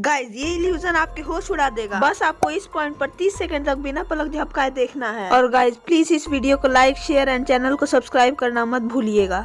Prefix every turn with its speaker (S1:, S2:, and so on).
S1: Guys ये illusion आपके होश उड़ा देगा। बस आपको इस पॉइंट पर 30 सेकंड तक बिना पलक झपकाए देखना है। और गाइज़ प्लीज़ इस वीडियो को लाइक शेयर एंड चैनल को सब्सक्राइब करना मत भूलिएगा।